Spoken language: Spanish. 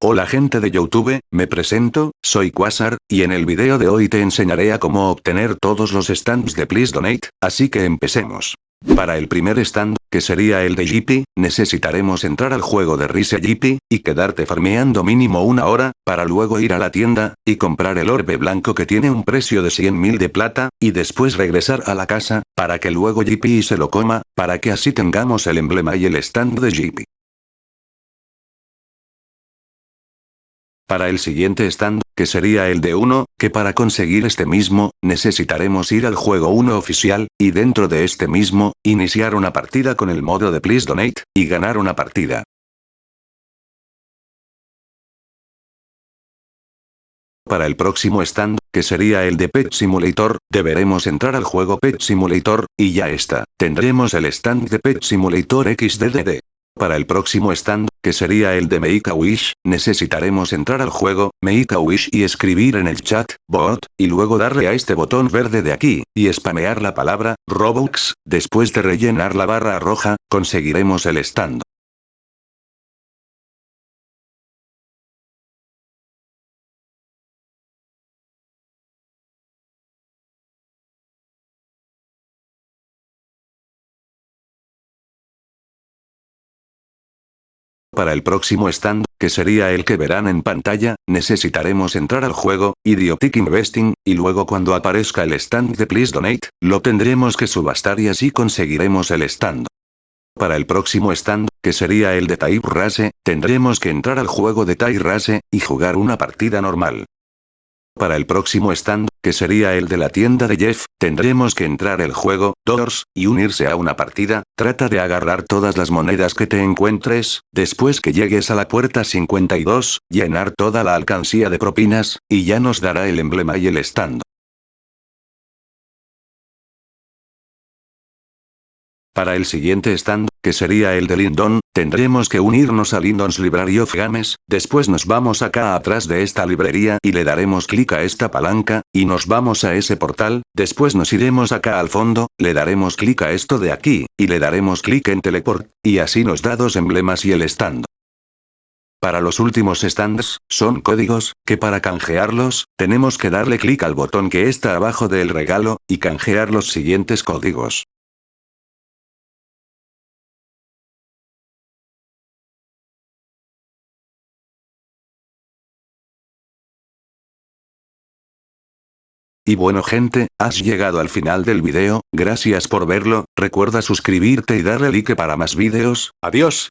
Hola gente de Youtube, me presento, soy Quasar, y en el video de hoy te enseñaré a cómo obtener todos los stands de Please Donate, así que empecemos. Para el primer stand, que sería el de Jippy, necesitaremos entrar al juego de Rise Jippy, y quedarte farmeando mínimo una hora, para luego ir a la tienda, y comprar el orbe blanco que tiene un precio de 100.000 de plata, y después regresar a la casa, para que luego Jippy se lo coma, para que así tengamos el emblema y el stand de Jippy. Para el siguiente stand, que sería el de 1, que para conseguir este mismo, necesitaremos ir al juego 1 oficial, y dentro de este mismo, iniciar una partida con el modo de Please Donate, y ganar una partida. Para el próximo stand, que sería el de Pet Simulator, deberemos entrar al juego Pet Simulator, y ya está, tendremos el stand de Pet Simulator XDDD. Para el próximo stand, que sería el de Make a Wish, necesitaremos entrar al juego, Make a Wish y escribir en el chat, bot, y luego darle a este botón verde de aquí, y spamear la palabra, Robux, después de rellenar la barra roja, conseguiremos el stand. Para el próximo stand, que sería el que verán en pantalla, necesitaremos entrar al juego, Idiotic Investing, y luego cuando aparezca el stand de Please Donate, lo tendremos que subastar y así conseguiremos el stand. Para el próximo stand, que sería el de Type Race, tendremos que entrar al juego de Type Race, y jugar una partida normal. Para el próximo stand, que sería el de la tienda de Jeff, tendremos que entrar el juego, Doors, y unirse a una partida, trata de agarrar todas las monedas que te encuentres, después que llegues a la puerta 52, llenar toda la alcancía de propinas, y ya nos dará el emblema y el stand. Para el siguiente stand, que sería el de Lindon, tendremos que unirnos a Lindon's Library of Games, después nos vamos acá atrás de esta librería y le daremos clic a esta palanca, y nos vamos a ese portal, después nos iremos acá al fondo, le daremos clic a esto de aquí, y le daremos clic en teleport, y así nos da dos emblemas y el stand. Para los últimos stands, son códigos, que para canjearlos, tenemos que darle clic al botón que está abajo del regalo, y canjear los siguientes códigos. Y bueno gente, has llegado al final del video, gracias por verlo, recuerda suscribirte y darle like para más videos, adiós.